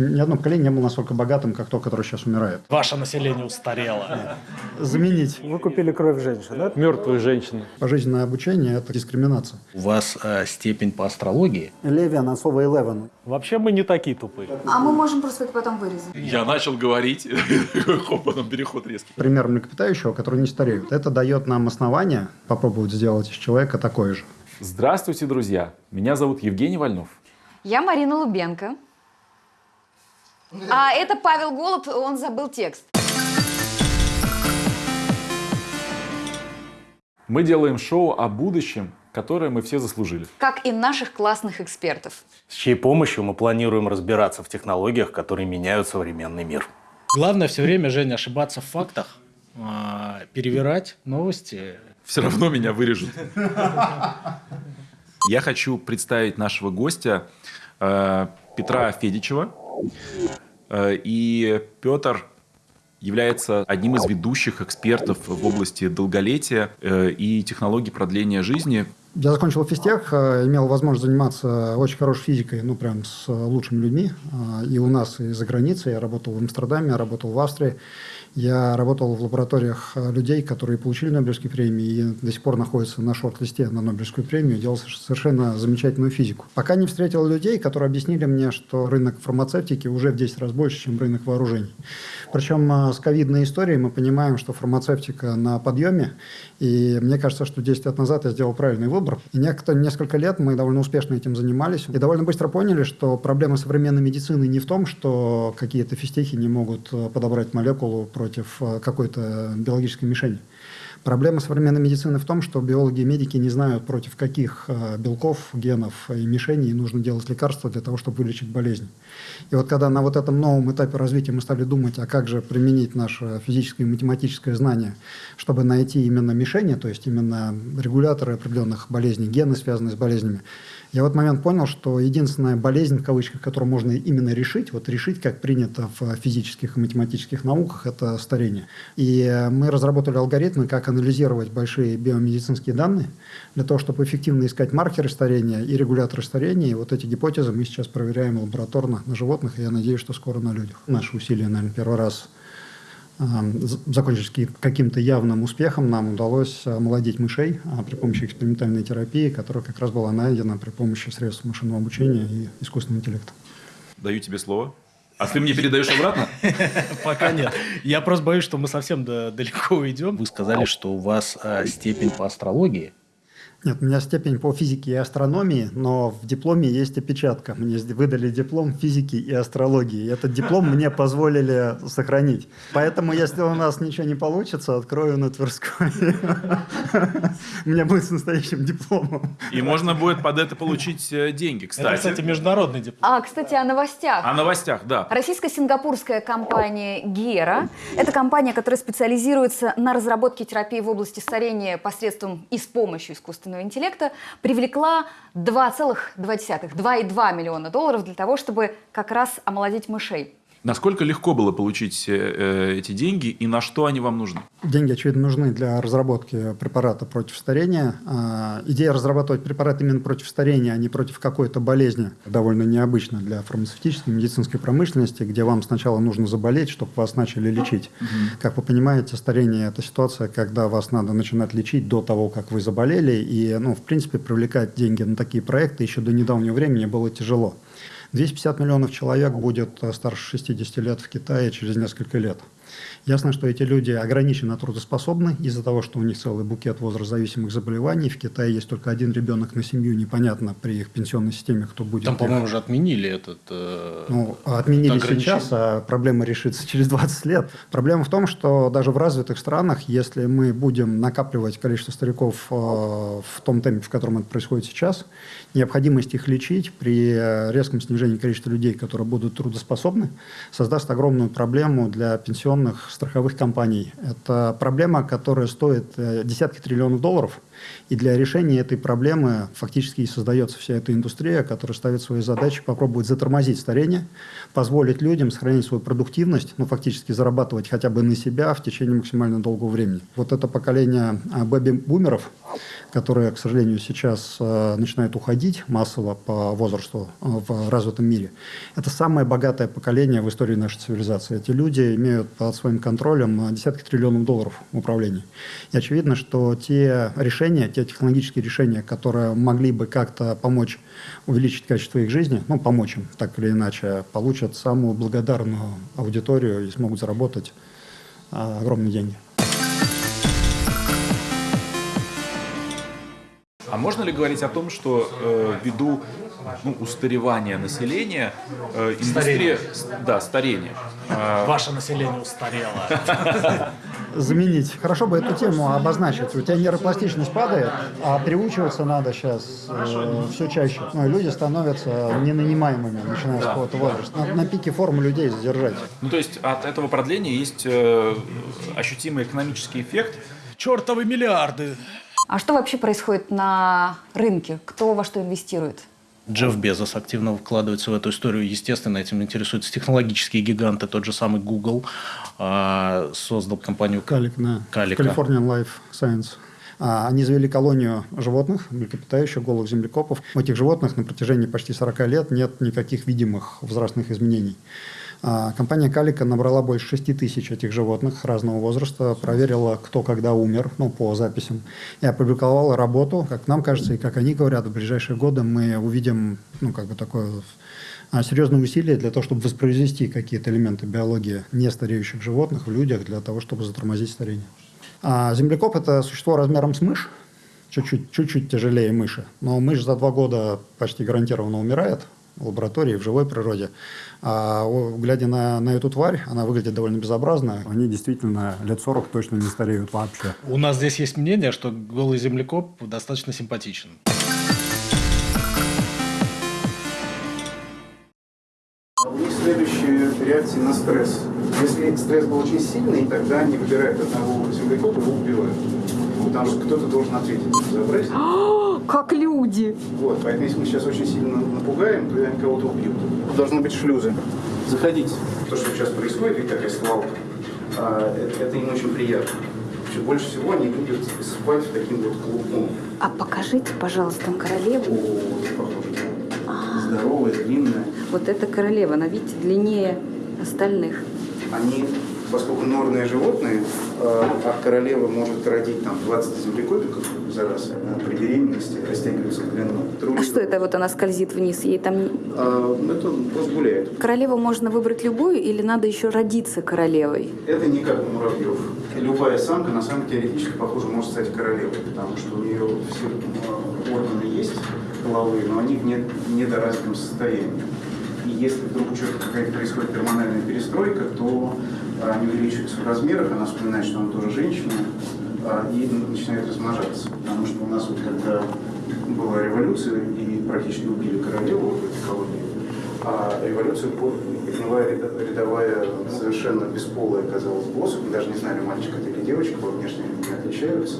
Ни одно поколение не было настолько богатым, как то, которое сейчас умирает. Ваше население устарело. Заменить Вы купили кровь женщин, да? Мертвые женщины. пожизненное обучение – это дискриминация. У вас э, степень по астрологии? Левиан от слова eleven. Вообще мы не такие тупые. А мы можем просто это потом вырезать. Я начал говорить, хоп, потом переход резкий. Пример млекопитающего, который не стареют. Это дает нам основание попробовать сделать из человека такое же. Здравствуйте, друзья! Меня зовут Евгений Вольнов. Я Марина Лубенко. А это Павел Голуб, он забыл текст. Мы делаем шоу о будущем, которое мы все заслужили. Как и наших классных экспертов. С чьей помощью мы планируем разбираться в технологиях, которые меняют современный мир. Главное все время, Женя, ошибаться в фактах, а, перевирать новости. Все равно меня вырежут. Я хочу представить нашего гостя э, Петра Федичева. Э, и Петр является одним из ведущих экспертов в области долголетия э, и технологий продления жизни. Я закончил физтех, э, имел возможность заниматься очень хорошей физикой, ну, прям с лучшими людьми. И у нас, и за границей. Я работал в Амстердаме, работал в Австрии. Я работал в лабораториях э, людей, которые получили Нобелевские премии и до сих пор находятся на шорт-листе на Нобелевскую премию, делал совершенно замечательную физику. Пока не встретил людей, которые объяснили мне, что рынок фармацевтики уже в 10 раз больше, чем рынок вооружений. Причем э, с ковидной историей мы понимаем, что фармацевтика на подъеме, и мне кажется, что 10 лет назад я сделал правильный выбор. И несколько лет мы довольно успешно этим занимались, и довольно быстро поняли, что проблема современной медицины не в том, что какие-то физтехи не могут э, подобрать молекулу против э, какой-то биологической мишени. Проблема современной медицины в том, что биологи и медики не знают, против каких э, белков, генов и мишеней нужно делать лекарства для того, чтобы вылечить болезнь. И вот когда на вот этом новом этапе развития мы стали думать, а как же применить наше физическое и математическое знание, чтобы найти именно мишени, то есть именно регуляторы определенных болезней, гены, связанные с болезнями, я в этот момент понял, что единственная болезнь, в кавычках, которую можно именно решить, вот решить, как принято в физических и математических науках, это старение. И мы разработали алгоритмы, как анализировать большие биомедицинские данные, для того, чтобы эффективно искать маркеры старения и регуляторы старения. И вот эти гипотезы мы сейчас проверяем лабораторно на животных, и я надеюсь, что скоро на людях. Наши усилия, наверное, первый раз закончились каким-то явным успехом, нам удалось омолодить мышей а, при помощи экспериментальной терапии, которая как раз была найдена при помощи средств машинного обучения и искусственного интеллекта. Даю тебе слово. А ты мне передаешь обратно? Пока нет. Я просто боюсь, что мы совсем да- далеко уйдем. Вы сказали, что у вас э, степень по астрологии. Нет, у меня степень по физике и астрономии, но в дипломе есть опечатка. Мне выдали диплом физики и астрологии. И этот диплом мне позволили сохранить. Поэтому, если у нас ничего не получится, открою на Тверской. У меня будет с настоящим дипломом. И можно будет под это получить э, деньги, Это, кстати, кстати. международный диплом. А, кстати, о новостях. О новостях, да. Российско-сингапурская компания Гера – это компания, которая специализируется на разработке терапии в области старения посредством и с помощью искусственного интеллекта, привлекла 2,2 миллиона долларов для того, чтобы как раз омолодить мышей. Насколько легко было получить э, э, эти деньги и на что они вам нужны? Деньги, очевидно, нужны для разработки препарата против старения. А, Идея разрабатывать препарат именно против старения, а не против какой-то болезни, довольно необычна для фармацевтической, медицинской промышленности, где вам сначала нужно заболеть, чтобы вас начали лечить. Как вы понимаете, старение – это ситуация, когда вас надо начинать лечить до того, как вы заболели. И, ну, в принципе, привлекать деньги на такие проекты еще до недавнего времени было тяжело. 250 миллионов человек будет э, старше 60 лет в Китае через несколько лет. Ясно, что эти люди ограниченно трудоспособны из-за того, что у них целый букет возрастзависимых заболеваний. В Китае есть только один ребенок на семью. Непонятно при их пенсионной системе, кто будет. Там, по-моему, уже отменили этот... э, ну, отменили это сейчас, а проблема решится через 20 лет. Проблема в том, что даже в развитых странах, если мы будем накапливать количество стариков э, в том темпе, в котором это происходит сейчас, необходимость их лечить при резком снижении количества людей, которые будут трудоспособны, создаст огромную проблему для пенсионных страховых компаний. Это проблема, которая стоит э, десятки триллионов долларов И для решения этой проблемы фактически и создается вся эта индустрия, которая ставит свои задачи попробовать затормозить старение, позволить людям сохранить свою продуктивность, ну, фактически зарабатывать хотя бы на себя в течение максимально долгого времени. Вот это поколение а, бэби-бумеров, которые, к сожалению, сейчас э, начинают уходить массово по возрасту э, в развитом мире, это самое богатое поколение в истории нашей цивилизации. Эти люди имеют под своим контролем э, десятки триллионов долларов в управлении. И очевидно, что те решения, те технологические решения, которые могли бы как-то помочь увеличить качество их жизни, ну, помочь им так или иначе, получат самую благодарную аудиторию и смогут заработать э, огромные деньги. А можно ли говорить о том, что э, ввиду ну, устаревания населения, э, индустрия, с- да, старение, э, Ваше население устарело. заменить. Хорошо бы эту тему обозначить. У тебя нейропластичность падает, а переучиваться надо сейчас э, все чаще. Ну, и люди становятся ненанимаемыми, начиная с какого-то возраста. Надо на пике формы людей задержать. ну то есть от этого продления есть э, ощутимый экономический эффект. Чертовы миллиарды. А что вообще происходит на рынке? Кто во что инвестирует? Джефф Безос активно вкладывается в эту историю. Естественно, этим интересуются технологические гиганты. Тот же самый Google а, создал компанию Калик, да. Калика. Californian Life Science. А, Они завели колонию животных, млекопитающих, голых землекопов. У этих животных на протяжении почти 40 лет нет никаких видимых возрастных изменений. А, Компания Калика набрала больше 6 тысяч этих животных разного возраста, проверила, кто когда умер, ну, по записям, и опубликовала работу, как нам кажется, и как они говорят, в ближайшие годы мы увидим, ну, как бы такое а, серьезные усилия для того, чтобы воспроизвести какие-то элементы биологии нестареющих животных в людях для того, чтобы затормозить старение. А землекоп – это существо размером с мышь, чуть-чуть, тяжелее мыши. Но мышь за два года почти гарантированно умирает в лаборатории, в живой природе. А глядя на, на эту тварь, она выглядит довольно безобразно. Они действительно лет 40 точно не стареют вообще. У нас здесь есть мнение, что голый землекоп достаточно симпатичен. Стресс был очень сильный, тогда они выбирают одного землекопа и его убивают. Потому что кто-то должен ответить за брать. Как люди! Вот, поэтому если мы сейчас очень сильно напугаем, то они кого-то убьют. Должны быть шлюзы. Заходите. То, что сейчас происходит, видите, такая свалка, а, это, им очень приятно. Больше всего они любят спать в таким вот клубом. А покажите, пожалуйста, там королеву. О, похоже. Здоровая, длинная. Вот эта королева, она, видите, длиннее остальных. Они, поскольку норные животные, э, а королева может родить там 20 землекопиков за раз, она при беременности растягивается в длину. А что это вот она скользит вниз? Ей там... А, это просто гуляет. Королеву можно выбрать любую или надо еще родиться королевой? Это не как у муравьев. Любая самка, на самом деле, теоретически, похоже, может стать королевой, потому что у нее все э, органы есть половые, но они в не- недоразвитом состоянии. Если вдруг человека какая-то происходит гормональная перестройка, то они увеличиваются в размерах, она вспоминает, что она тоже женщина, э, и начинает размножаться. Потому что у нас вот когда была революция и практически убили королеву в этой колонии, а революцию по- подняла рядовая, совершенно бесполая, казалось, босс. Мы даже не знали, мальчик это или девочка, по внешне не отличаются.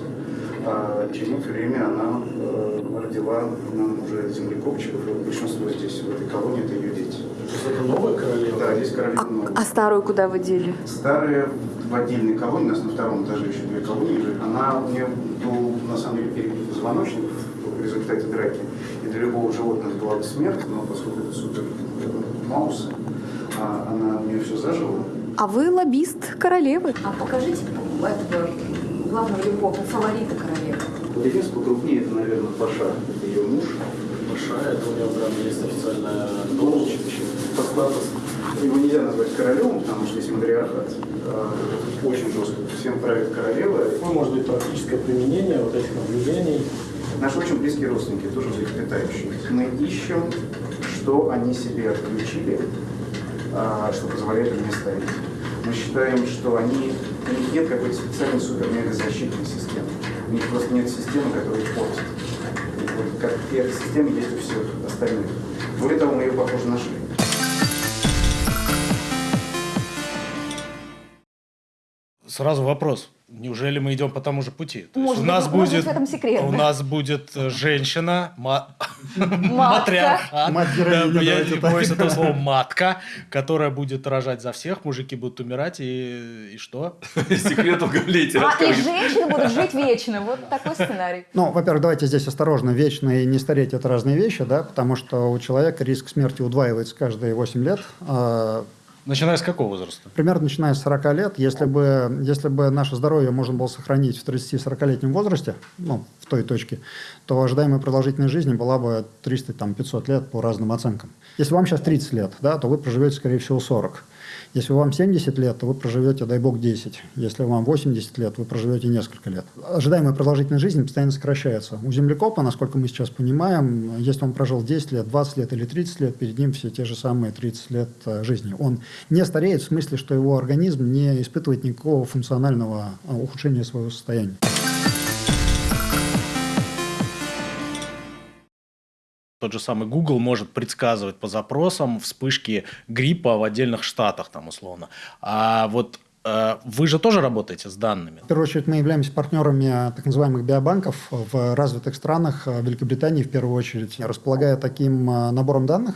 А через время она э, родила нам уже землекопчиков, и большинство здесь, в этой колонии, это ее дети. Это новая королева? Да, здесь королева А, новая. а старую куда вы дели? Старая в отдельной колонии, у нас на втором этаже еще две колонии лежит, она, у нее был на самом деле перебит позвоночник в результате драки. И для любого животного была бы смерть, но поскольку это супер э, маус, а она у нее все зажила. А вы лоббист королевы. А покажите этого главного любовного фаворита королевы. Единственное, покрупнее, это, наверное, Паша, это ее муж. Большая, это у него прям есть официальная должность. По статусу. Его нельзя назвать королем, потому что есть матриархат. А, Очень жестко. Всем правит королева. Ну, может быть, практическое применение вот этих наблюдений. Наши очень близкие родственники, тоже млекопитающие. Мы ищем, что они себе отключили, а, что позволяет им не стареть. Мы считаем, что они, у них нет какой-то специальной супер-мега-защитной системы. У них просто нет системы, которая их портит. Вот как и эта система есть у всех остальных. Более того, мы ее, похоже, нашли. Сразу вопрос. Неужели мы идем по тому же пути? То есть Может у быть, нас может быть, будет, в этом секрет, у да. нас будет э, женщина, ма-. Мать Да, я не боюсь этого слова матка, которая будет рожать за всех, мужики будут умирать и, и что? Секрет долголетия. А и женщины будут жить вечно. Вот такой сценарий. Ну, во-первых, давайте здесь осторожно. Вечно и не стареть – это разные вещи, да, потому что у человека риск смерти удваивается каждые 8 лет. Начиная с какого возраста? Примерно начиная с 40 лет, если бы, если бы наше здоровье можно было сохранить в 30-40-летнем возрасте, ну, в той точке, то ожидаемая продолжительность жизни была бы 300-500 лет по разным оценкам. Если вам сейчас 30 лет, да, то вы проживете, скорее всего, 40. Если вам 70 лет, то вы проживете, дай бог, 10. Если вам 80 лет, вы проживете несколько лет. Ожидаемая продолжительность жизни постоянно сокращается. У землекопа, насколько мы сейчас понимаем, если он прожил 10 лет, 20 лет или 30 лет, перед ним все те же самые 30 лет э, жизни. Он не стареет в смысле, что его организм не испытывает никакого функционального э, ухудшения своего состояния. Тот же самый Google может предсказывать по запросам вспышки гриппа в отдельных штатах, там условно. А вот э, вы же тоже работаете с данными. В первую очередь мы являемся партнерами так называемых биобанков в развитых странах, в Великобритании в первую очередь. Располагая таким э, набором данных,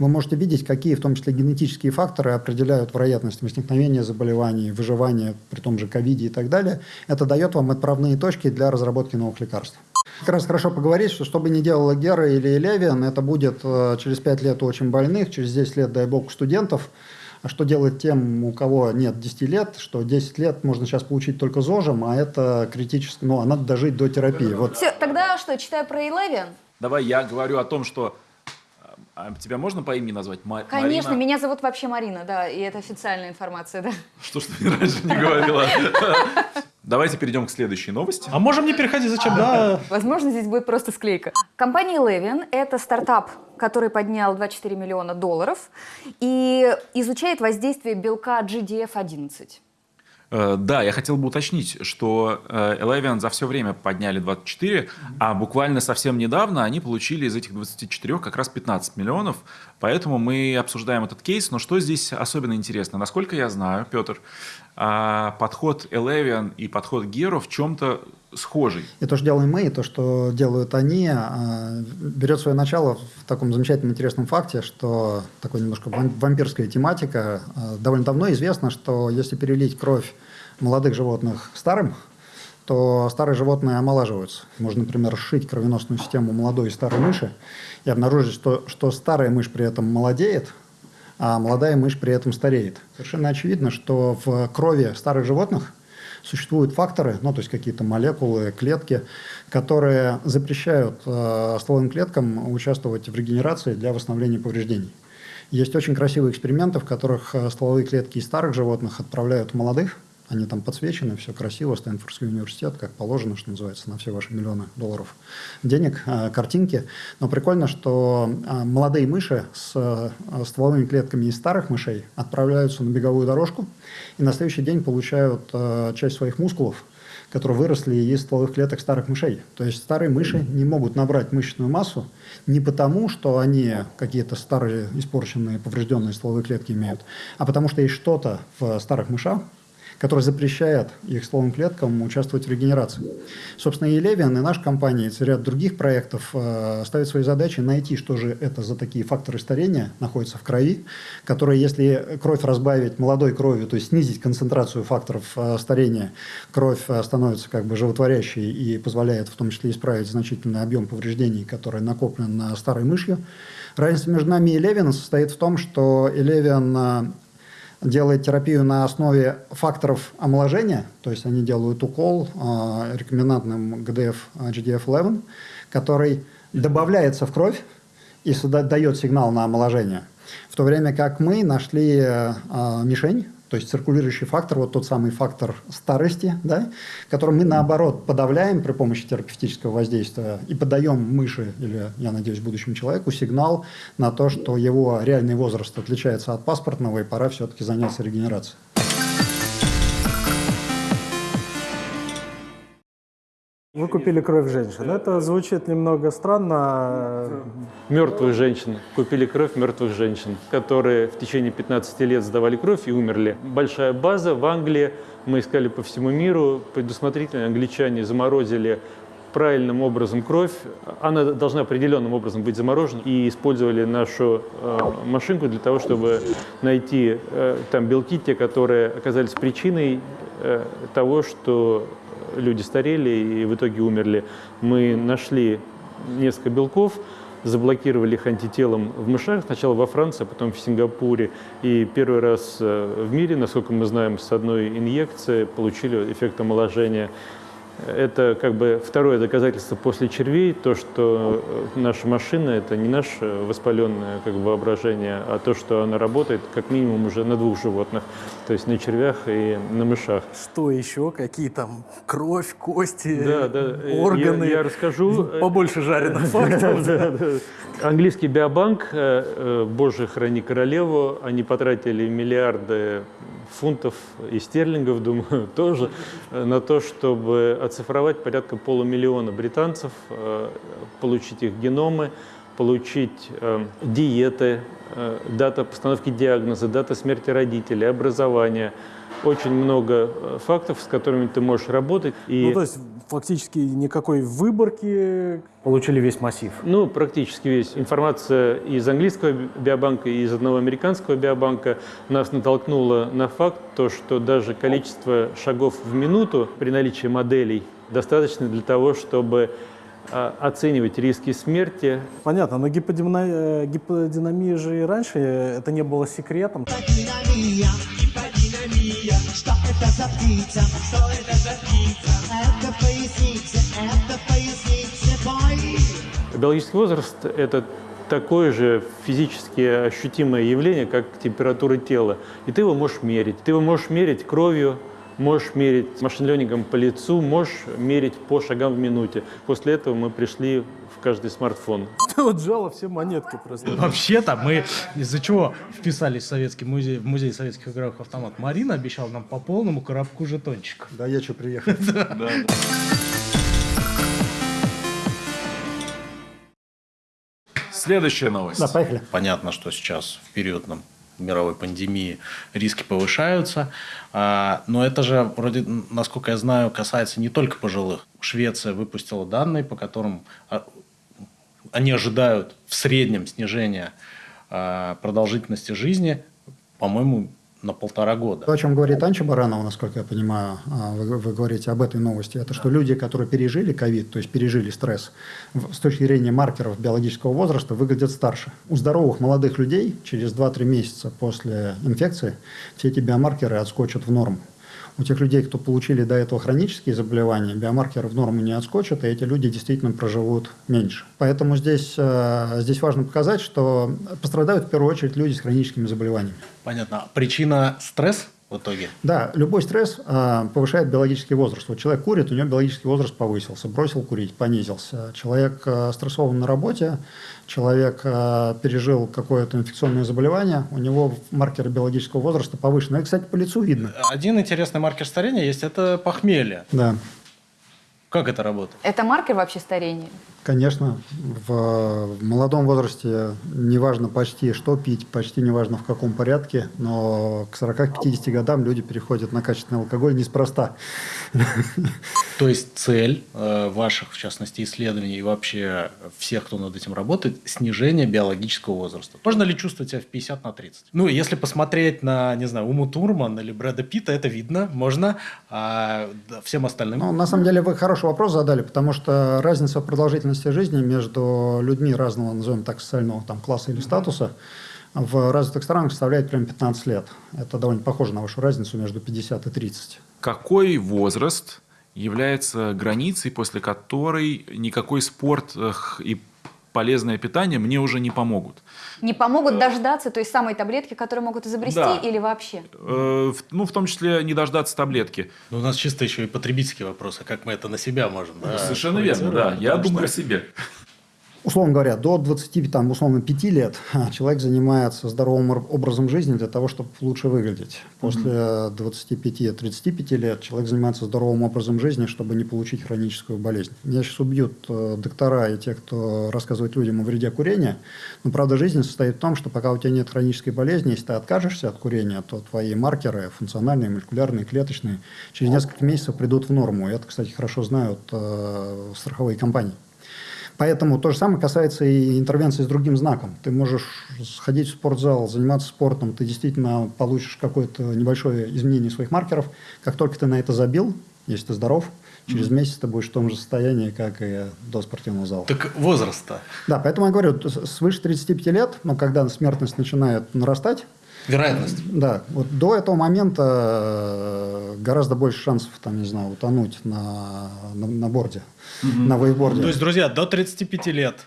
вы можете видеть, какие в том числе генетические факторы определяют вероятность возникновения заболеваний, выживания при том же ковиде и так далее. Это дает вам отправные точки для разработки новых лекарств. Как раз хорошо поговорить, что что бы ни делала Гера или Левиан, это будет э, через 5 лет у очень больных, через 10 лет, дай бог, у студентов. А что делать тем, у кого нет 10 лет, что 10 лет можно сейчас получить только ЗОЖем, а это критически, ну, а надо дожить до терапии. Вот Все, тогда что, читаю про Eleven? Давай я говорю о том, что... а, Тебя можно по имени назвать? Ма- Конечно, Марина? меня зовут вообще Марина, да, и это официальная информация, да. Что ж ты мне раньше не говорила? Давайте перейдем к следующей новости. А можем не переходить, зачем? Да, Возможно, здесь будет просто склейка. Компания Eleven – это стартап, который поднял 24 миллиона долларов и изучает воздействие белка GDF-11. Э, Да, я хотел бы уточнить, что э, Eleven за все время подняли 24, а буквально совсем недавно они получили из этих 24 как раз 15 миллионов. Поэтому мы обсуждаем этот кейс. Но что здесь особенно интересно? Насколько я знаю, Петр, а, подход Eleven и подход Геро в чем-то схожий. И то, что делаем мы, и то, что делают они, а, берет свое начало в таком замечательном интересном факте, что такой немножко вам- вампирская тематика. А, Довольно давно известно, что если перелить кровь молодых животных старым, то старые животные омолаживаются. Можно, например, сшить кровеносную систему молодой и старой мыши и обнаружить, что, что старая мышь при этом молодеет, а молодая мышь при этом стареет. Совершенно очевидно, что в крови старых животных существуют факторы, ну, то есть какие-то молекулы, клетки, которые запрещают э, стволовым клеткам участвовать в регенерации для восстановления повреждений. Есть очень красивые эксперименты, в которых э, стволовые клетки из старых животных отправляют в молодых, они там подсвечены, все красиво, Стэнфордский университет, как положено, что называется, на все ваши миллионы долларов денег, э, картинки. Но прикольно, что э, молодые мыши с э, стволовыми клетками из старых мышей отправляются на беговую дорожку и на следующий день получают часть своих мускулов, которые выросли из стволовых клеток старых мышей. То есть старые мыши не могут набрать мышечную массу не потому, что они какие-то старые, испорченные, поврежденные стволовые клетки имеют, а потому что есть что-то в старых мышах, который запрещает их стволовым клеткам участвовать в регенерации. Собственно, и Левиан, и наша компания, и ряд других проектов э, ставят свои задачи найти, что же это за такие факторы старения находятся в крови, которые, если кровь разбавить молодой кровью, то есть снизить концентрацию факторов э, старения, кровь э, становится как бы животворящей и позволяет в том числе исправить значительный объем повреждений, который накоплен на старой мышью. Разница между нами и Левианом состоит в том, что Левиан э, делает терапию на основе факторов омоложения, то есть они делают укол э, рекомендантным ГДФ GDF-11, который добавляется в кровь и дает сигнал на омоложение. В то время как мы нашли э, мишень, то есть циркулирующий фактор, вот тот самый фактор старости, да, который мы наоборот подавляем при помощи терапевтического воздействия и подаем мыши или, я надеюсь, будущему человеку сигнал на то, что его реальный возраст отличается от паспортного и пора все-таки заняться регенерацией. Вы купили кровь женщин. Это звучит немного странно. Мертвых женщин. Купили кровь мертвых женщин, которые в течение 15 лет сдавали кровь и умерли. Большая база в Англии. Мы искали по всему миру. Предусмотрительно англичане заморозили правильным образом кровь. Она должна определенным образом быть заморожена. И использовали нашу э, машинку для того, чтобы найти э, там белки, те, которые оказались причиной э, того, что люди старели и в итоге умерли. Мы нашли несколько белков, заблокировали их антителом в мышах, сначала во Франции, а потом в Сингапуре. И первый раз э, в мире, насколько мы знаем, с одной инъекции получили эффект омоложения. Это как бы второе доказательство после червей, то, что э, наша машина – это не наше воспаленное как бы, воображение, а то, что она работает как минимум уже на двух животных, то есть на червях и на мышах. Что еще? Какие там кровь, кости, Да, да. э, органы? Я, я расскажу. Побольше жареных фактов. Английский биобанк, э, э, Боже, храни королеву, они потратили миллиарды фунтов и стерлингов, думаю, тоже, э, на то, чтобы оцифровать порядка полумиллиона британцев, э, получить их геномы, получить э, диеты, э, дата постановки диагноза, дата смерти родителей, образования. Очень много э, фактов, с которыми ты можешь работать. И... Ну, то есть фактически никакой выборки. Получили весь массив. Ну, практически весь. Информация из английского биобанка и из одного американского биобанка нас натолкнула на факт, то, что даже количество шагов в минуту при наличии моделей достаточно для того, чтобы а, оценивать риски смерти. Понятно, но гиподинамия, гиподинамия же и раньше это не было секретом. Гиподинамия, что это за птица, что это за птица? Это поясница, это поясница, бой. Биологический возраст – это такое же физически ощутимое явление, как температура тела. И ты его можешь мерить. Ты его можешь мерить кровью, можешь мерить машин-ленингом по лицу, можешь мерить по шагам в минуте. После этого мы пришли в каждый смартфон. Вот жало все монетки просто. Вообще-то мы из-за чего вписались в Советский музей, в музей советских игровых автоматов? Марина обещала нам по полному коробку жетончиков. Да, я что, приехал. Следующая новость. Да, поехали. Понятно, что сейчас в период нам, мировой пандемии риски повышаются, а, но это же вроде, насколько я знаю, касается не только пожилых. Швеция выпустила данные, по которым а, они ожидают в среднем снижения а, продолжительности жизни, по-моему, на полтора года. То, о чем говорит Анча Баранова, насколько я понимаю, а, вы, вы говорите об этой новости, это что люди, которые пережили ковид, то есть пережили стресс, с точки зрения маркеров биологического возраста, выглядят старше. У здоровых молодых людей через 2-3 месяца после инфекции все эти биомаркеры отскочат в норму. У тех людей, кто получили до этого хронические заболевания, биомаркеры в норму не отскочат, и эти люди действительно проживут меньше. Поэтому здесь, э, здесь важно показать, что пострадают в первую очередь люди с хроническими заболеваниями. Понятно. Причина стресс в итоге? Да, любой стресс а, повышает биологический возраст. Вот человек курит, у него биологический возраст повысился, бросил курить, понизился. Человек а, стрессован на работе, человек а, пережил какое-то инфекционное заболевание, у него маркеры биологического возраста повышены. Это, кстати, по лицу видно. Один интересный маркер старения есть – это похмелье. Да, Как это работает? Это маркер вообще старения? Конечно, в, молодом возрасте неважно почти что пить, почти неважно в каком порядке, но к 40-50 годам люди переходят на качественный алкоголь неспроста. То есть цель э, ваших, в частности, исследований и вообще всех, кто над этим работает, снижение биологического возраста. Можно ли чувствовать себя в 50 на 30? Ну, если посмотреть на, не знаю, Уму Турман или Брэда Питта, это видно, можно. А всем остальным... Ну, на самом деле вы хороший вопрос задали, потому что разница в продолжительности жизни между людьми разного, назовем так, социального там, класса или статуса в развитых странах составляет прям 15 лет. Это довольно похоже на вашу разницу между 50 и 30. Какой возраст является границей, после которой никакой спорт и полезное питание мне уже не помогут? Не помогут дождаться той самой таблетки, которую могут изобрести Да. или вообще? Э, в- ну, в том числе не дождаться таблетки. Ну, у нас чисто еще и потребительские вопросы, как мы это на себя можем. да, Совершенно верно, да. Я думаю о что себе. Условно говоря, до 20, там, условно, 5 лет человек занимается здоровым ор- образом жизни для того, чтобы лучше выглядеть. После 25-35 лет человек занимается здоровым образом жизни, чтобы не получить хроническую болезнь. Меня сейчас убьют э, доктора и те, кто рассказывает людям о вреде курения. Но правда жизни состоит в том, что пока у тебя нет хронической болезни, если ты откажешься от курения, то твои маркеры, функциональные, молекулярные, клеточные, через несколько месяцев придут в норму. И это, кстати, хорошо знают э, страховые компании. Поэтому то же самое касается и интервенции с другим знаком. Ты можешь сходить в спортзал, заниматься спортом, ты действительно получишь какое-то небольшое изменение своих маркеров. Как только ты на это забил, если ты здоров, через месяц ты будешь в том же состоянии, как и до спортивного зала. Так возраст-то? Да, поэтому я говорю, свыше 35 лет, но когда смертность начинает нарастать, Вероятность. да, вот до этого момента э, гораздо больше шансов, там, не знаю, утонуть на, на, на борде, на вейкборде. То есть, друзья, до 35 лет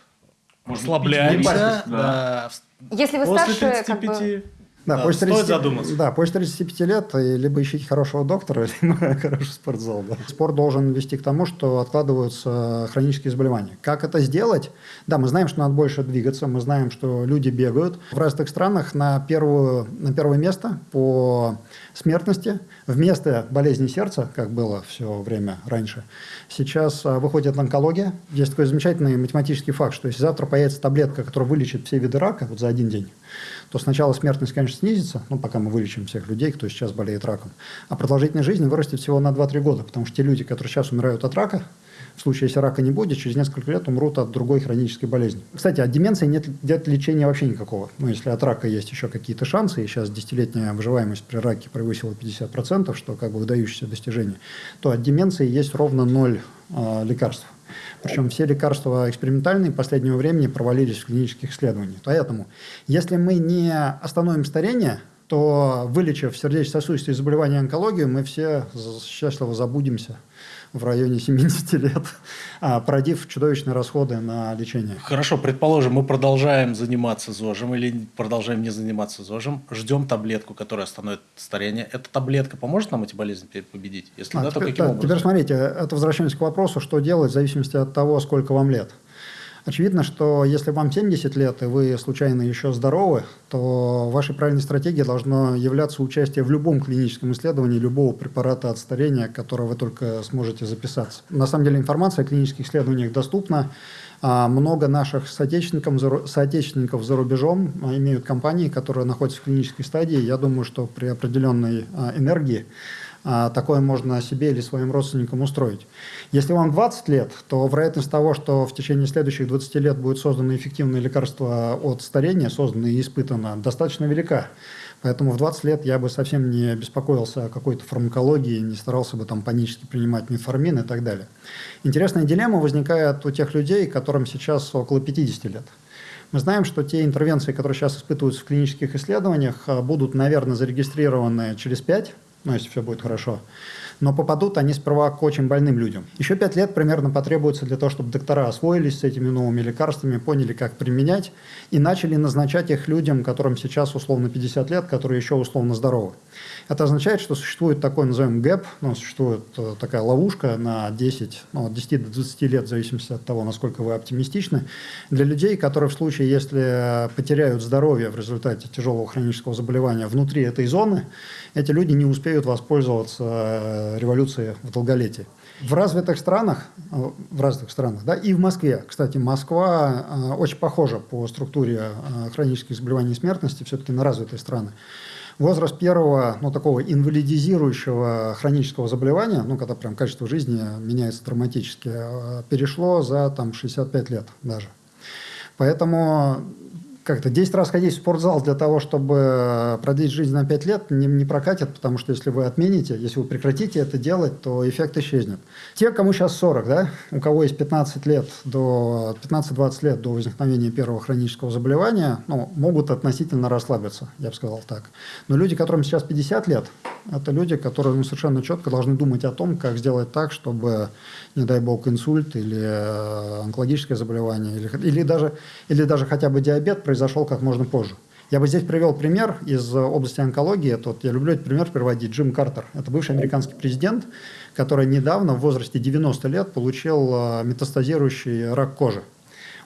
расслабляемся. Да. Если вы После старше, как 35 бы... Да, Да, после стоит 30 задуматься. Да, после 35 лет и либо ищите хорошего доктора, либо хороший спортзал. да. Спорт должен вести к тому, что откладываются хронические заболевания. Как это сделать? Да, мы знаем, что надо больше двигаться, мы знаем, что люди бегают. В развитых странах на, первую, на первое место по смертности вместо болезни сердца, как было все время раньше, сейчас а, выходит онкология. Есть такой замечательный математический факт, что если завтра появится таблетка, которая вылечит все виды рака вот за один день, то сначала смертность, конечно, снизится, ну, пока мы вылечим всех людей, кто сейчас болеет раком, а продолжительность жизни вырастет всего на 2-3 года, потому что те люди, которые сейчас умирают от рака, в случае, если рака не будет, через несколько лет умрут от другой хронической болезни. Кстати, от деменции нет, нет лечения вообще никакого. Ну, если от рака есть еще какие-то шансы, и сейчас десятилетняя выживаемость при раке превысила 50%, что как бы выдающееся достижение, то от деменции есть ровно ноль э, лекарств. Причем все лекарства экспериментальные последнего времени провалились в клинических исследованиях. Поэтому, если мы не остановим старение, то вылечив сердечно-сосудистые заболевания и онкологию, мы все счастливо забудемся в районе 70 лет, а, породив чудовищные расходы на лечение. Хорошо, предположим, мы продолжаем заниматься ЗОЖем или продолжаем не заниматься ЗОЖем, ждем таблетку, которая остановит старение. Эта таблетка поможет нам эти болезни победить? Если А, да, то теперь, каким да, образом? теперь смотрите, это возвращаемся к вопросу, что делать в зависимости от того, сколько вам лет. Очевидно, что если вам 70 лет, и вы случайно еще здоровы, то вашей правильной стратегией должно являться участие в любом клиническом исследовании любого препарата от старения, которого вы только сможете записаться. На самом деле информация о клинических исследованиях доступна. А, Много наших соотечественников, соотечественников за рубежом а, имеют компании, которые находятся в клинической стадии. Я думаю, что при определенной а, энергии такое можно себе или своим родственникам устроить. Если вам 20 лет, то вероятность того, что в течение следующих 20 лет будет создано эффективное лекарство от старения, создано и испытано, достаточно велика. Поэтому в 20 лет я бы совсем не беспокоился о какой-то фармакологии, не старался бы там панически принимать метформин и так далее. Интересная дилемма возникает у тех людей, которым сейчас около 50 лет. Мы знаем, что те интервенции, которые сейчас испытываются в клинических исследованиях, а, будут, наверное, зарегистрированы через 5, ну, если все будет хорошо. Но попадут они сперва к очень больным людям. Еще 5 лет примерно потребуется для того, чтобы доктора освоились с этими новыми лекарствами, поняли, как применять, и начали назначать их людям, которым сейчас условно 50 лет, которые еще условно здоровы. Это означает, что существует такой, назовем, гэп, ну, существует э, такая ловушка на 10, ну, от 10 до 20 лет, в зависимости от того, насколько вы оптимистичны, для людей, которые в случае, если потеряют здоровье в результате тяжелого хронического заболевания внутри этой зоны, эти люди не успеют воспользоваться революцией в долголетии. В развитых странах, э, в развитых странах, да, и в Москве, кстати, Москва э, очень похожа по структуре э, хронических заболеваний и смертности все-таки на развитые страны. Возраст первого, ну, такого инвалидизирующего хронического заболевания, ну, когда прям качество жизни меняется драматически, перешло за там 65 лет даже. Поэтому как-то 10 раз ходить в спортзал для того, чтобы продлить жизнь на 5 лет, не, не прокатит, потому что если вы отмените, если вы прекратите это делать, то эффект исчезнет. Те, кому сейчас 40, да, у кого есть 15 лет до 15-20 лет до возникновения первого хронического заболевания, ну, могут относительно расслабиться, я бы сказал так. Но люди, которым сейчас 50 лет, это люди, которые ну, совершенно четко должны думать о том, как сделать так, чтобы, не дай бог, инсульт или э, онкологическое заболевание, или, или, даже, или даже хотя бы диабет произошел как можно позже. Я бы здесь привел пример из области онкологии. Это вот, я люблю этот пример приводить. Джим Картер. Это бывший американский президент, который недавно в возрасте 90 лет получил э, метастазирующий рак кожи.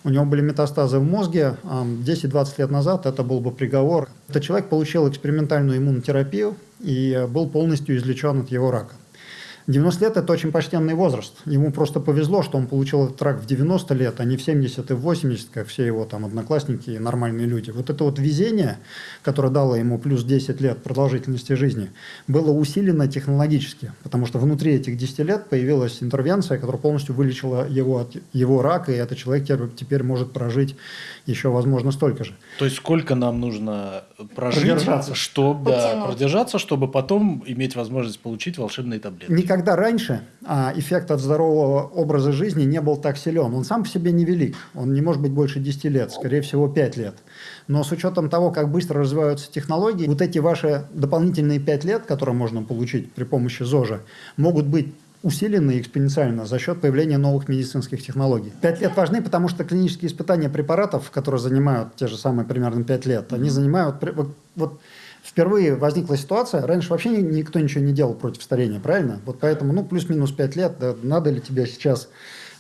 у него были метастазы в мозге. А, 10-20 лет назад это был бы приговор. Этот человек получил экспериментальную иммунотерапию и был полностью излечен от его рака. 90 лет – это очень почтенный возраст. Ему просто повезло, что он получил этот рак в 90 лет, а не в 70 и в 80, как все его там одноклассники и нормальные люди. Вот это вот везение, которое дало ему плюс 10 лет продолжительности жизни, было усилено технологически, потому что внутри этих 10 лет появилась интервенция, которая полностью вылечила его от его рака, и этот человек теперь, может прожить еще, возможно, столько же. То есть сколько нам нужно прожить, Продержаться. чтобы да, продержаться, чтобы потом иметь возможность получить волшебные таблетки? Никогда раньше а, эффект от здорового образа жизни не был так силен. Он сам по себе невелик. Он не может быть больше 10 лет, скорее всего 5 лет. Но с учетом того, как быстро развиваются технологии, вот эти ваши дополнительные 5 лет, которые можно получить при помощи ЗОЖа, могут быть усилены экспоненциально за счет появления новых медицинских технологий. Пять лет важны, потому что клинические испытания препаратов, которые занимают те же самые примерно пять лет, они занимают... вот впервые возникла ситуация, раньше вообще ни- никто ничего не делал против старения, правильно? Вот поэтому, ну, плюс-минус пять лет, да, надо ли тебе сейчас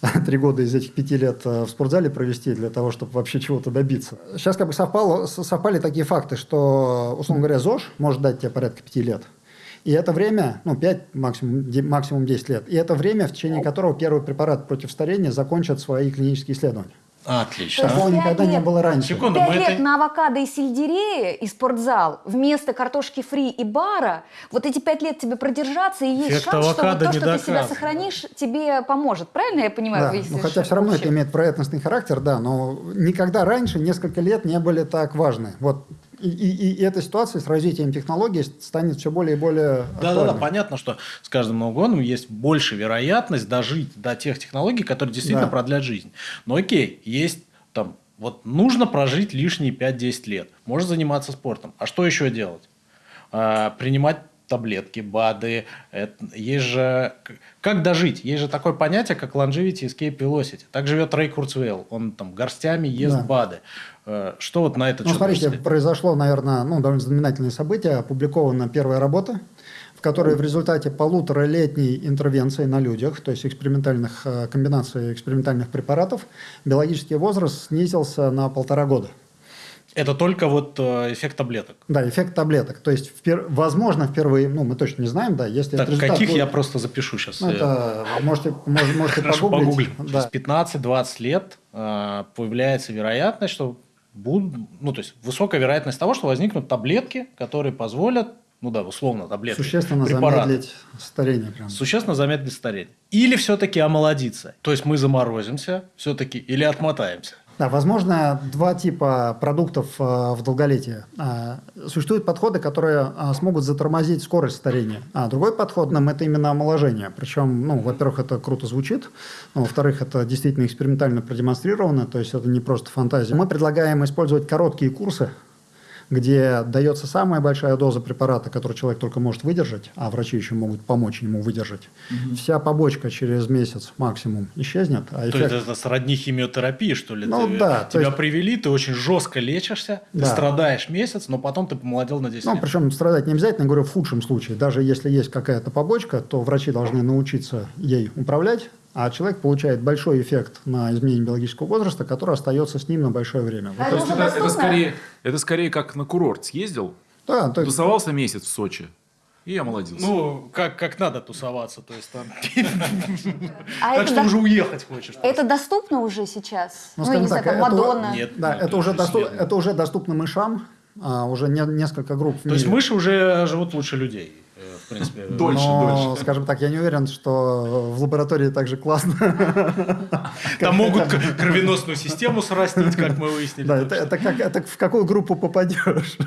три года из этих пяти лет э, в спортзале провести для того, чтобы вообще чего-то добиться. Сейчас как бы совпало, совпали такие факты, что, условно говоря, ЗОЖ может дать тебе порядка пяти лет. И это время, ну, 5, максимум, максимум 10 лет. И это время, в течение которого первый препарат против старения закончит свои клинические исследования. Отлично. Такого никогда не лет. было раньше. Секунду, Пять мы лет это... на авокадо и сельдерее и спортзал вместо картошки фри и бара, вот эти пять лет тебе продержаться, и есть Эффект шанс, что вот то, не что ты себя доказан. сохранишь, тебе поможет. Правильно я понимаю? Да, ну, хотя все равно это имеет проектностный характер, да, но никогда раньше несколько лет не были так важны. Вот. И, и- и эта ситуация с развитием технологий станет все более и более Да, да, да, актуальной. понятно, что с каждым Новым годом есть больше вероятность дожить до тех технологий, которые действительно Да. продлят жизнь. Но окей, есть там, вот нужно прожить лишние 5-10 лет. Можно заниматься спортом. А что еще делать? А, принимать таблетки, БАДы. Это- есть же... Как дожить? Есть же такое понятие, как longevity escape velocity. Так живет Рэй Курцвейл. Он там горстями ест Да. БАДы. Э, Что вот на это Ну, счет смотрите, можете сказать? произошло, наверное, ну, довольно знаменательное событие. Опубликована первая работа, в которой в результате полуторалетней интервенции на людях, то есть экспериментальных э, комбинаций экспериментальных препаратов, биологический возраст снизился на полтора года. Это только вот э, эффект таблеток. Да, эффект таблеток. То есть, впер- возможно, впервые, ну, мы точно не знаем, да, если Так, каких будет- я просто запишу сейчас. Ну, это можете, мож- можете Хорошо, погуглить. погуглим. Да. Через 15-20 лет э, появляется вероятность, что будут, ну, то есть высокая вероятность того, что возникнут таблетки, которые позволят, ну да, условно, таблетки, Существенно препараты, замедлить старение. Прям. существенно замедлить старение. Или все-таки омолодиться. То есть мы заморозимся все-таки или отмотаемся. Да, возможно, два типа продуктов э, в долголетии. А, Существуют подходы, которые а, смогут затормозить скорость старения. А другой подход нам это именно омоложение. Причем, ну, во-первых, это круто звучит, но, во-вторых, это действительно экспериментально продемонстрировано, то есть это не просто фантазия. Мы предлагаем использовать короткие курсы, где дается самая большая доза препарата, который человек только может выдержать, а врачи еще могут помочь ему выдержать. Вся побочка через месяц максимум исчезнет, а То эффект... есть это сродни химиотерапии, что ли? Ну Ты- да, то Тебя есть- привели, ты очень жестко лечишься, ты Да. страдаешь месяц, но потом ты помолодел на 10 Ну, лет. причем страдать не обязательно, говорю, в худшем случае. Даже если есть какая-то побочка, то врачи должны научиться ей управлять, а человек получает большой эффект на изменение биологического возраста, который остается с ним на большое время. Вот А То есть это это, скорее, это скорее как на курорт съездил, Да, то есть, тусовался месяц в Сочи и омолодился. Ну, как, как надо тусоваться, то есть там... А Так это что уже уехать хочешь. Это доступно уже сейчас? Ну, Ну, я не знаю, там это- Мадонна. Нет, это, уже доступно мышам, а, уже не- несколько групп То есть мыши уже живут лучше людей, в принципе. Дольше, Но, дольше. скажем так, я не уверен, что в лаборатории так же классно. Там могут кровеносную систему срастить, как мы выяснили. Да, это, это как, это в какую группу попадешь.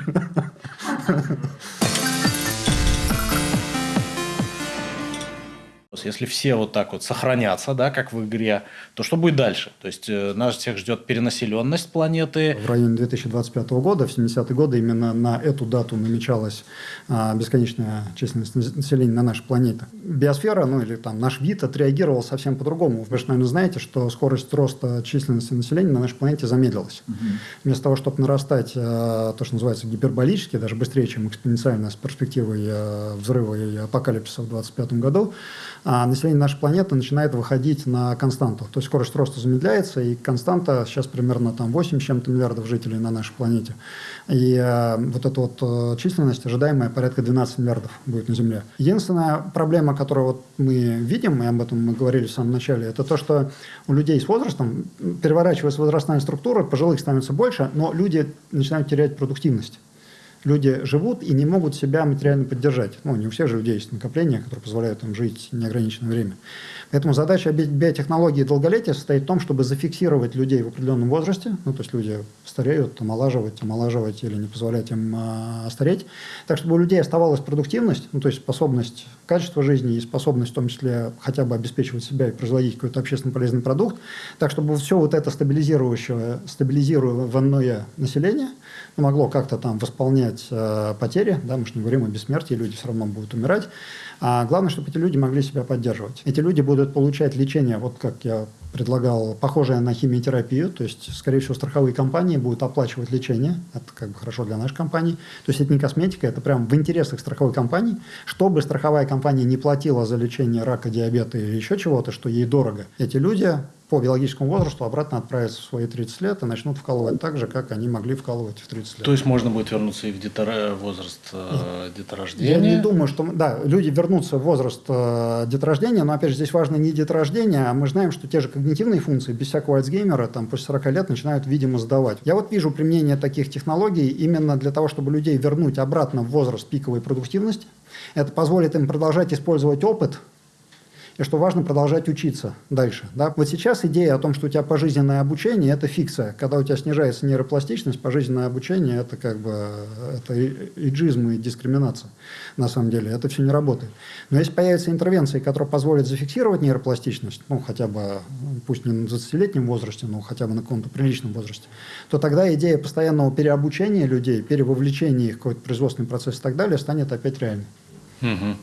Если все вот так вот сохранятся, да, как в игре, то что будет дальше? То есть э, нас всех ждет перенаселенность планеты. В районе 2025 года, в 70-е годы, именно на эту дату намечалась а, бесконечная численность нас- населения на нашей планете. Биосфера, ну или там наш вид отреагировал совсем по-другому. Вы же, наверное, знаете, что скорость роста численности населения на нашей планете замедлилась. Вместо того, чтобы нарастать а, то, что называется гиперболически, даже быстрее, чем экспоненциально с перспективой а, взрыва и апокалипсиса в 2025 году, население нашей планеты начинает выходить на константу. То есть скорость роста замедляется, и константа сейчас примерно там 8 с чем-то миллиардов жителей на нашей планете. И э, вот эта вот э, численность ожидаемая порядка 12 миллиардов будет на Земле. Единственная проблема, которую вот мы видим, и об этом мы говорили в самом начале, это то, что у людей с возрастом переворачивается возрастная структура, пожилых становится больше, но люди начинают терять продуктивность люди живут и не могут себя материально поддержать. Ну, не у всех же людей есть накопления, которые позволяют им жить неограниченное время. Поэтому задача би- биотехнологии долголетия состоит в том, чтобы зафиксировать людей в определенном возрасте, ну, то есть люди стареют, омолаживать, омолаживать или не позволять им а, стареть, так, чтобы у людей оставалась продуктивность, ну, то есть способность, качество жизни и способность в том числе хотя бы обеспечивать себя и производить какой-то общественно полезный продукт, так, чтобы все вот это стабилизирующее, стабилизируемое население могло как-то там восполнять э, потери, да, мы же не говорим о бессмертии, люди все равно будут умирать, а главное, чтобы эти люди могли себя поддерживать. Эти люди будут получать лечение, вот как я предлагал, похожее на химиотерапию, то есть, скорее всего, страховые компании будут оплачивать лечение, это как бы хорошо для нашей компании, то есть это не косметика, это прям в интересах страховой компании, чтобы страховая компания не платила за лечение рака, диабета или еще чего-то, что ей дорого. Эти люди по биологическому возрасту обратно отправятся в свои 30 лет и начнут вкалывать так же, как они могли вкалывать в 30 лет. То есть можно будет вернуться и в детора- возраст э, деторождения? Я не думаю, что... Да, люди вернутся в возраст э, деторождения, но, опять же, здесь важно не деторождение, а мы знаем, что те же когнитивные функции без всякого Альцгеймера там, после 40 лет начинают, видимо, сдавать. Я вот вижу применение таких технологий именно для того, чтобы людей вернуть обратно в возраст пиковой продуктивности. Это позволит им продолжать использовать опыт, и что важно продолжать учиться дальше. Да? Вот сейчас идея о том, что у тебя пожизненное обучение – это фикция. Когда у тебя снижается нейропластичность, пожизненное обучение – это как бы это иджизм и дискриминация. На самом деле это все не работает. Но если появятся интервенции, которые позволят зафиксировать нейропластичность, ну хотя бы, пусть не на 20-летнем возрасте, но хотя бы на каком-то приличном возрасте, то тогда идея постоянного переобучения людей, перевовлечения их в какой-то производственный процесс и так далее станет опять реальной. Мгм.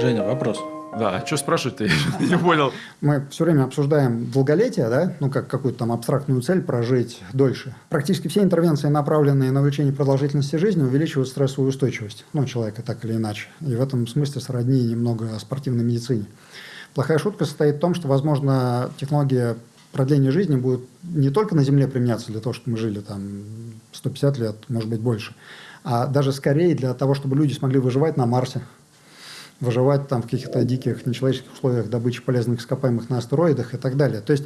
Женя, вопрос. Да, а что спрашивать-то? Я не понял. Мы все время обсуждаем долголетие, да, ну как какую-то там абстрактную цель прожить дольше. Практически все интервенции, направленные на увеличение продолжительности жизни, увеличивают стрессовую устойчивость, ну, человека так или иначе. И в этом смысле сродни немного спортивной медицине. Плохая шутка состоит в том, что, возможно, технология продления жизни будет не только на Земле применяться для того, чтобы мы жили там 150 лет, может быть, больше, а даже скорее для того, чтобы люди смогли выживать на Марсе, выживать там в каких-то диких нечеловеческих условиях добычи полезных ископаемых на астероидах и так далее. То есть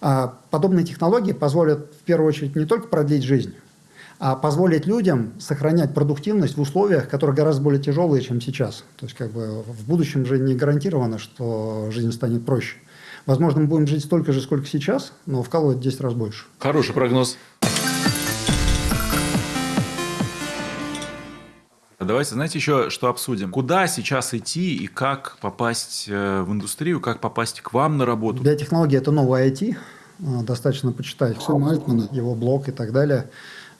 а, подобные технологии позволят в первую очередь не только продлить жизнь, а позволить людям сохранять продуктивность в условиях, которые гораздо более тяжелые, чем сейчас. То есть как бы в будущем же не гарантировано, что жизнь станет проще. Возможно, мы будем жить столько же, сколько сейчас, но вкалывать в 10 раз больше. Хороший прогноз. Давайте, знаете, еще что обсудим? Куда сейчас идти и как попасть э, в индустрию, как попасть к вам на работу? Биотехнология – это новое IT. А, Достаточно почитать Сэма Альтмана, его блог и так далее.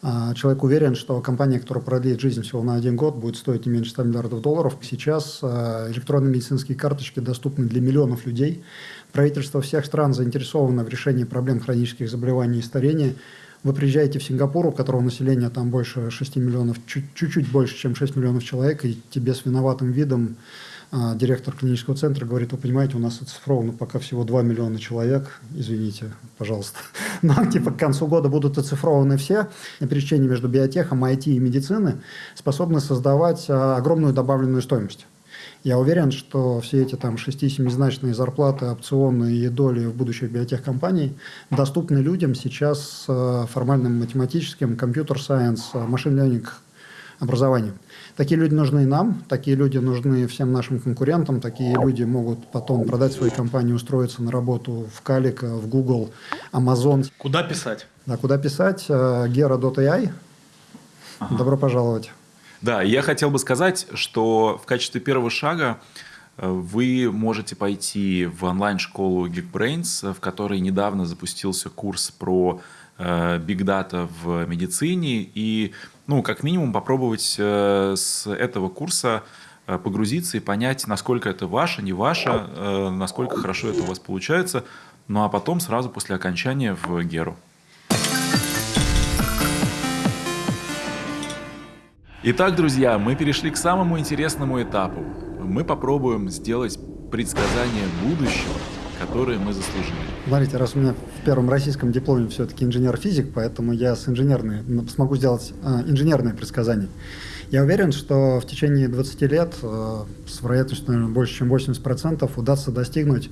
А, Человек уверен, что компания, которая продлит жизнь всего на один год, будет стоить не меньше 100 миллиардов долларов. Сейчас а, электронные медицинские карточки доступны для миллионов людей. Правительство всех стран заинтересовано в решении проблем хронических заболеваний и старения. Вы приезжаете в Сингапур, у которого население там больше 6 миллионов, чуть- чуть-чуть больше, чем 6 миллионов человек, и тебе с виноватым видом а, директор клинического центра говорит, вы понимаете, у нас оцифровано пока всего 2 миллиона человек, извините, пожалуйста. Но типа к концу года будут оцифрованы все, и пересечение между биотехом, IT и медицины способны создавать а, огромную добавленную стоимость. Я уверен, что все эти там 6-7-значные зарплаты, опционы и доли в будущих биотехкомпаний доступны людям сейчас с э, формальным математическим, компьютер-сайенс, машин-ленинг образованием. Такие люди нужны и нам, такие люди нужны всем нашим конкурентам, такие люди могут потом продать свои компании, устроиться на работу в Калика, в Google, Amazon. Куда писать? Да, куда писать? Э, Gera.ai. Добро пожаловать. Да, я хотел бы сказать, что в качестве первого шага э, вы можете пойти в онлайн-школу Geekbrains, в которой недавно запустился курс про э, Big Data в медицине. И, ну, как минимум, попробовать э, с этого курса э, погрузиться и понять, насколько это ваше, не ваше, э, насколько хорошо это у вас получается. Ну, а потом сразу после окончания в Геру. Итак, друзья, мы перешли к самому интересному этапу. мы попробуем сделать предсказание будущего, которое мы заслужили. Смотрите, раз у меня в первом российском дипломе все-таки инженер-физик, поэтому я с инженерной, смогу сделать а, инженерные предсказания. Я уверен, что в течение 20 лет э, с вероятностью, наверное, больше, чем 80% удастся достигнуть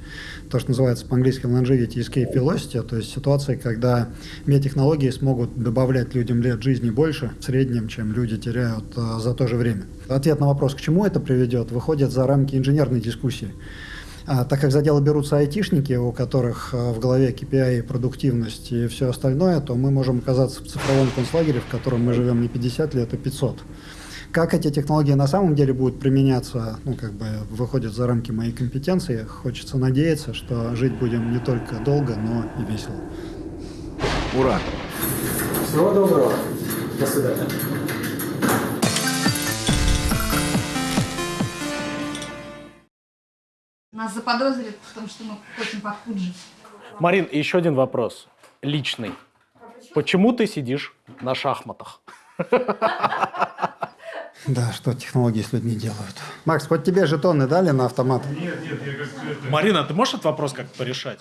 то, что называется по-английски longevity escape velocity, то есть ситуации, когда биотехнологии смогут добавлять людям лет жизни больше в среднем, чем люди теряют э, за то же время. Ответ на вопрос, к чему это приведет, выходит за рамки инженерной дискуссии. А, так как за дело берутся айтишники, у которых а, в голове KPI, продуктивность и все остальное, то мы можем оказаться в цифровом концлагере, в котором мы живем не 50 лет, а 500. Как эти технологии на самом деле будут применяться, ну, как бы выходит за рамки моей компетенции. Хочется надеяться, что жить будем не только долго, но и весело. Ура! Всего доброго. До свидания. Нас заподозрят в том, что мы хотим под Фуджи. Марин, еще один вопрос. Личный. Почему ты сидишь на шахматах? Да, что технологии с людьми делают. Макс, хоть тебе жетоны дали на автомат? Марина, ты можешь этот вопрос как-то порешать?